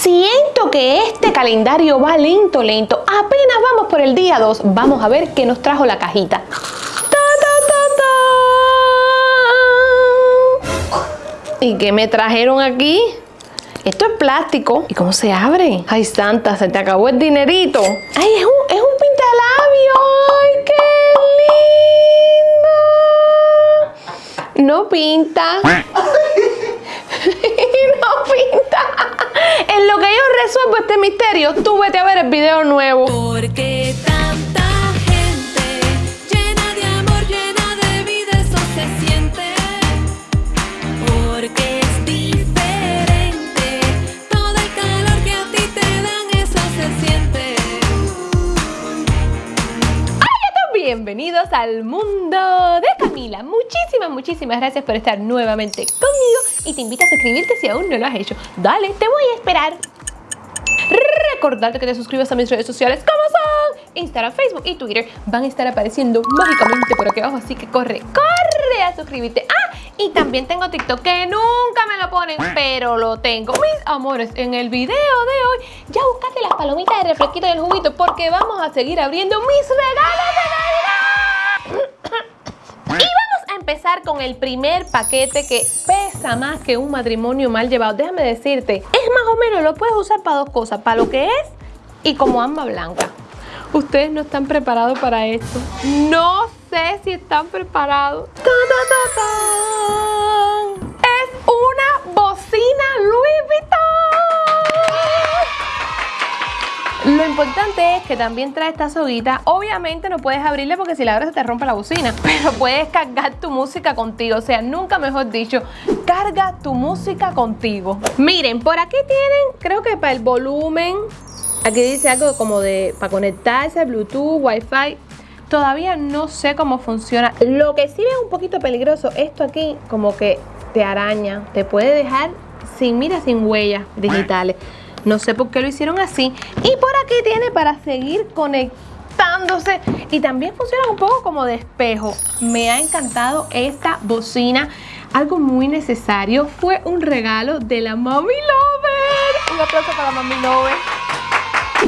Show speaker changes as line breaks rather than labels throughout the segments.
Siento que este calendario va lento, lento. Apenas vamos por el día 2. Vamos a ver qué nos trajo la cajita. Ta, ta, ta, ta. ¿Y qué me trajeron aquí? Esto es plástico. ¿Y cómo se abre? Ay, Santa, se te acabó el dinerito. Ay, es un, es un pintalabio. Ay, qué lindo. No pinta. no pinta. En lo que yo resuelvo este misterio, tú vete a ver el video nuevo.
Porque tanta gente llena de amor, llena de vida, eso se siente. Porque es diferente. Todo el calor que a ti te dan, eso se siente.
Bienvenidos al mundo de Camila. Muchísimas, muchísimas gracias por estar nuevamente conmigo y te invito a suscribirte si aún no lo has hecho. Dale, te voy a esperar. Recordarte que te suscribas a mis redes sociales como son Instagram, Facebook y Twitter. Van a estar apareciendo mágicamente por aquí abajo, así que corre, corre a suscribirte. Ah, y también tengo TikTok que nunca me lo ponen, pero lo tengo. Mis amores, en el video de hoy ya buscaste las palomitas de refresquito y el juguito porque vamos a seguir abriendo mis regalos de el primer paquete que pesa más que un matrimonio mal llevado. Déjame decirte, es más o menos, lo puedes usar para dos cosas, para lo que es y como amba blanca. Ustedes no están preparados para esto. No sé si están preparados. ¡Ta, que también trae esta soguita. Obviamente no puedes abrirle porque si la abres se te rompe la bocina. Pero puedes cargar tu música contigo. O sea, nunca mejor dicho, carga tu música contigo. Miren, por aquí tienen, creo que para el volumen. Aquí dice algo como de para conectarse, Bluetooth, Wi-Fi. Todavía no sé cómo funciona. Lo que sí es un poquito peligroso, esto aquí como que te araña, te puede dejar sin, mira, sin huellas digitales. No sé por qué lo hicieron así. Y por aquí tiene para seguir conectándose. Y también funciona un poco como de espejo. Me ha encantado esta bocina. Algo muy necesario. Fue un regalo de la Mami Lover. Un aplauso para Mami Lover.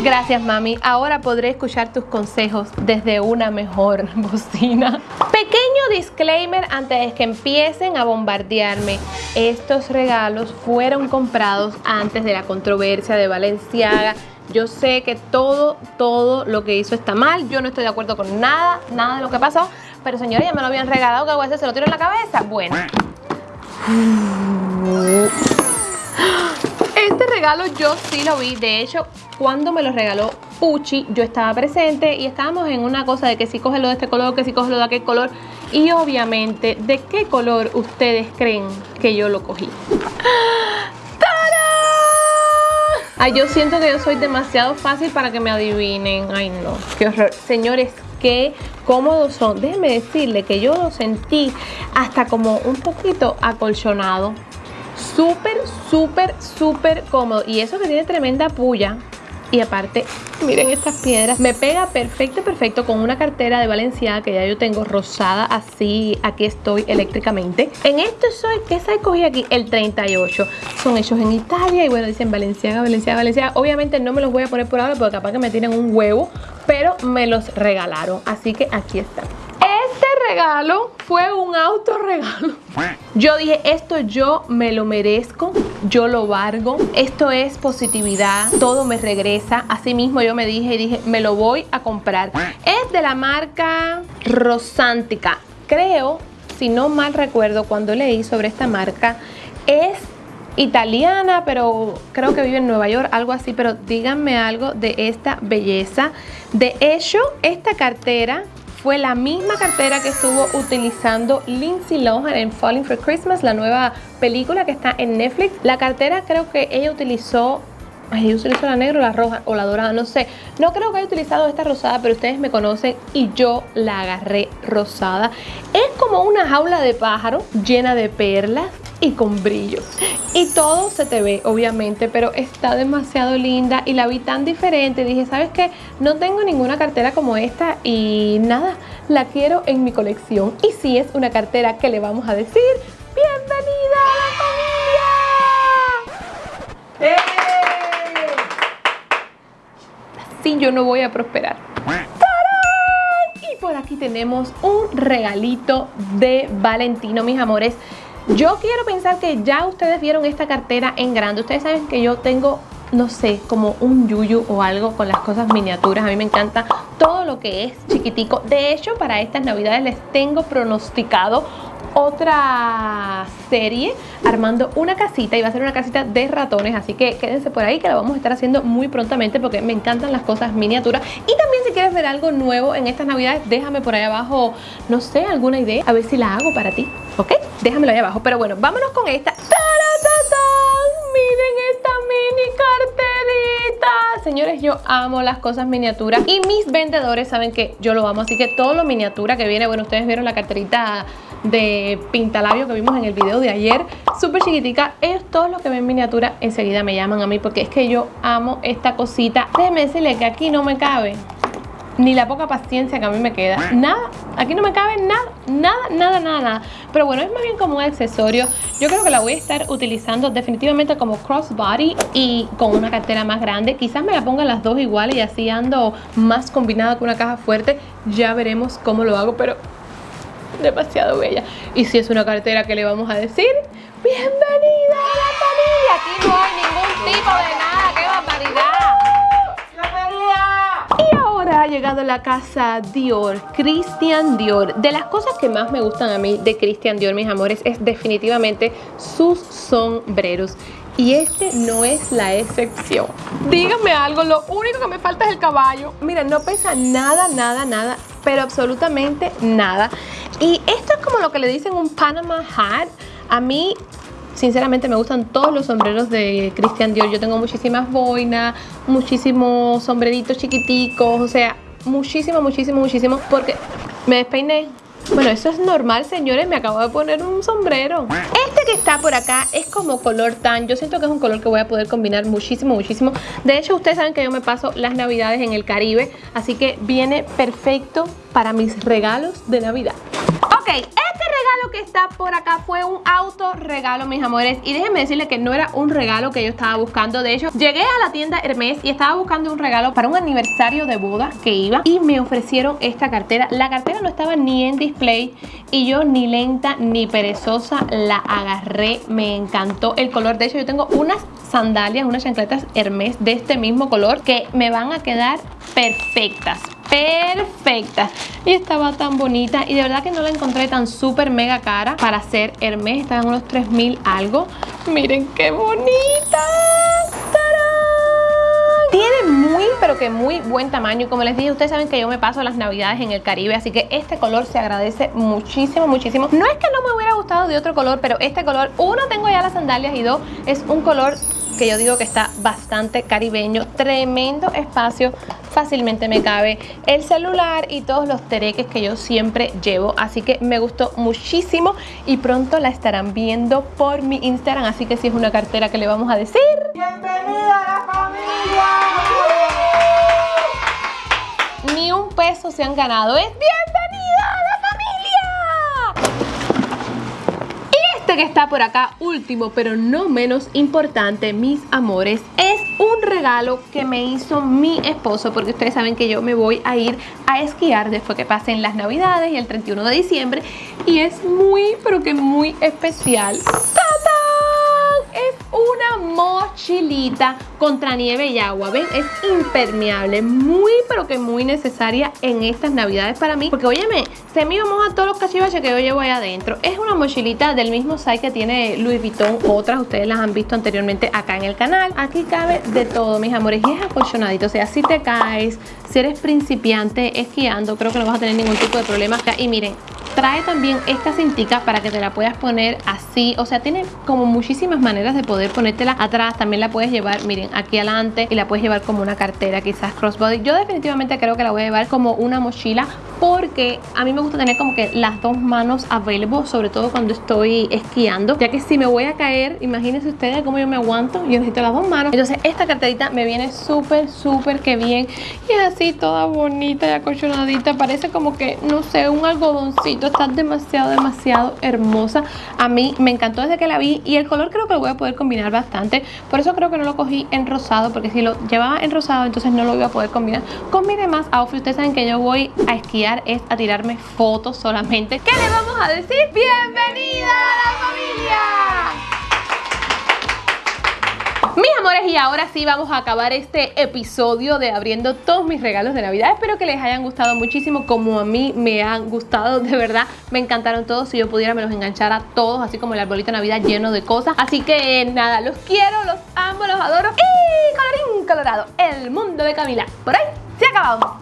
Gracias mami, ahora podré escuchar tus consejos desde una mejor bocina. Pequeño disclaimer antes de que empiecen a bombardearme. Estos regalos fueron comprados antes de la controversia de Valenciaga. Yo sé que todo, todo lo que hizo está mal. Yo no estoy de acuerdo con nada, nada de lo que pasó. Pero señores, ya me lo habían regalado. ¿Qué hago? ¿Se lo tiro en la cabeza? Bueno. Este regalo yo sí lo vi, de hecho cuando me lo regaló Pucci yo estaba presente y estábamos en una cosa de que si coge lo de este color, que si coge lo de aquel color y obviamente de qué color ustedes creen que yo lo cogí. Ay, yo siento que yo soy demasiado fácil para que me adivinen. Ay, no, qué horror. Señores, qué cómodos son. Déjenme decirle que yo lo sentí hasta como un poquito acolchonado súper, súper, súper cómodo. Y eso que tiene tremenda puya. Y aparte, miren estas piedras. Me pega perfecto, perfecto con una cartera de Valenciaga que ya yo tengo rosada. Así, aquí estoy eléctricamente. En esto soy, ¿qué size cogí aquí? El 38. Son hechos en Italia y bueno, dicen Valenciaga, Valenciaga, Valenciaga. Obviamente no me los voy a poner por ahora porque capaz que me tienen un huevo. Pero me los regalaron. Así que aquí están fue un autorregalo. Yo dije, esto yo me lo merezco, yo lo valgo, esto es positividad, todo me regresa. Así mismo yo me dije y dije, me lo voy a comprar. Es de la marca Rosantica. Creo, si no mal recuerdo, cuando leí sobre esta marca, es italiana, pero creo que vive en Nueva York, algo así, pero díganme algo de esta belleza. De hecho, esta cartera fue la misma cartera que estuvo utilizando Lindsay Lohan en Falling for Christmas, la nueva película que está en Netflix. La cartera creo que ella utilizó Ay, ella utilizó la negra la roja o la dorada, no sé. No creo que haya utilizado esta rosada, pero ustedes me conocen y yo la agarré rosada. Es como una jaula de pájaro llena de perlas y con brillo. Y todo se te ve, obviamente, pero está demasiado linda y la vi tan diferente. Dije, ¿sabes qué? No tengo ninguna cartera como esta y nada, la quiero en mi colección. Y si es una cartera que le vamos a decir, ¡Bienvenida a la familia! ¡Eh! yo no voy a prosperar. Y por aquí tenemos un regalito de Valentino, mis amores. Yo quiero pensar que ya ustedes vieron esta cartera en grande. Ustedes saben que yo tengo, no sé, como un yuyu o algo con las cosas miniaturas. A mí me encanta todo lo que es chiquitico. De hecho, para estas navidades les tengo pronosticado otra serie armando una casita y va a ser una casita de ratones así que quédense por ahí que la vamos a estar haciendo muy prontamente porque me encantan las cosas miniaturas y también si quieres ver algo nuevo en estas navidades déjame por ahí abajo no sé alguna idea a ver si la hago para ti ok déjamelo ahí abajo pero bueno vámonos con esta. Miren esta mini carterita señores yo amo las cosas miniaturas y mis vendedores saben que yo lo amo así que todo lo miniatura que viene bueno ustedes vieron la carterita de pintalabio que vimos en el video de ayer súper chiquitica, ellos todos los que ven miniatura enseguida me llaman a mí porque es que yo amo esta cosita déjeme decirle que aquí no me cabe ni la poca paciencia que a mí me queda. Nada, aquí no me cabe nada, nada, nada, nada, nada. Pero bueno, es más bien como un accesorio. Yo creo que la voy a estar utilizando definitivamente como crossbody y con una cartera más grande. Quizás me la ponga las dos iguales y así ando más combinada con una caja fuerte. Ya veremos cómo lo hago, pero demasiado bella. Y si es una cartera que le vamos a decir, bienvenida a la familia. Aquí no hay ningún tipo de nada, qué barbaridad. Y ahora ha llegado la casa Dior, Christian Dior. De las cosas que más me gustan a mí de Christian Dior, mis amores, es definitivamente sus sombreros. Y este no es la excepción. Díganme algo, lo único que me falta es el caballo. Miren, no pesa nada, nada, nada, pero absolutamente nada. Y esto es como lo que le dicen un Panama hat. A mí Sinceramente me gustan todos los sombreros de Christian Dior. Yo tengo muchísimas boinas, muchísimos sombreritos chiquiticos, o sea, muchísimo, muchísimo, muchísimo. Porque me despeiné. Bueno, eso es normal, señores. Me acabo de poner un sombrero. Este que está por acá es como color tan. Yo siento que es un color que voy a poder combinar muchísimo, muchísimo. De hecho, ustedes saben que yo me paso las navidades en el Caribe. Así que viene perfecto para mis regalos de Navidad. Ok, regalo que está por acá fue un auto regalo, mis amores. Y déjenme decirles que no era un regalo que yo estaba buscando. De hecho, llegué a la tienda Hermes y estaba buscando un regalo para un aniversario de boda que iba. Y me ofrecieron esta cartera. La cartera no estaba ni en display. Y yo ni lenta ni perezosa la agarré. Me encantó el color. De hecho, yo tengo unas sandalias, unas chancletas Hermes de este mismo color que me van a quedar perfectas perfecta. Y estaba tan bonita y de verdad que no la encontré tan súper mega cara para hacer Hermes, estaban unos 3000 algo. Miren qué bonita. Tiene muy, pero que muy buen tamaño. Como les dije, ustedes saben que yo me paso las navidades en el Caribe, así que este color se agradece muchísimo, muchísimo. No es que no me hubiera gustado de otro color, pero este color, uno, tengo ya las sandalias y dos, es un color que yo digo que está bastante caribeño, tremendo espacio, fácilmente me cabe el celular y todos los tereques que yo siempre llevo, así que me gustó muchísimo y pronto la estarán viendo por mi Instagram, así que si es una cartera que le vamos a decir... ¡Bienvenida a la familia! Ni un peso se han ganado, es bienvenida Este que está por acá, último pero no menos importante, mis amores, es un regalo que me hizo mi esposo porque ustedes saben que yo me voy a ir a esquiar después que pasen las navidades y el 31 de diciembre y es muy pero que muy especial mochilita contra nieve y agua, ¿ven? Es impermeable, muy pero que muy necesaria en estas navidades para mí Porque óyeme, se me vamos a todos los cachivaches que yo llevo ahí adentro. Es una mochilita del mismo size que tiene Louis Vuitton Otras ustedes las han visto anteriormente acá en el canal. Aquí cabe de todo, mis amores Y es acolchonadito, o sea, si te caes, si eres principiante esquiando Creo que no vas a tener ningún tipo de problema Y miren, Trae también esta cintica para que te la puedas poner así, o sea, tiene como muchísimas maneras de poder ponértela atrás, también la puedes llevar, miren, aquí adelante y la puedes llevar como una cartera, quizás crossbody. Yo definitivamente creo que la voy a llevar como una mochila porque a mí me gusta tener como que las dos manos available, sobre todo cuando estoy esquiando, ya que si me voy a caer, imagínense ustedes cómo yo me aguanto, yo necesito las dos manos. Entonces esta carterita me viene súper, súper que bien y es así toda bonita y acolchonadita, parece como que, no sé, un algodoncito estás demasiado, demasiado hermosa. A mí me encantó desde que la vi y el color creo que lo voy a poder combinar bastante. Por eso creo que no lo cogí en rosado, porque si lo llevaba en rosado, entonces no lo iba a poder combinar con mis demás outfits. Ustedes saben que yo voy a esquiar, es a tirarme fotos solamente. ¿Qué le vamos a decir? ¡Bienvenida a la familia! Mis amores, y ahora sí vamos a acabar este episodio de abriendo todos mis regalos de Navidad. Espero que les hayan gustado muchísimo, como a mí me han gustado, de verdad. Me encantaron todos. Si yo pudiera, me los enganchara todos, así como el arbolito de Navidad lleno de cosas. Así que nada, los quiero, los amo, los adoro. Y colorín colorado, el mundo de Camila. Por ahí se ha acabado.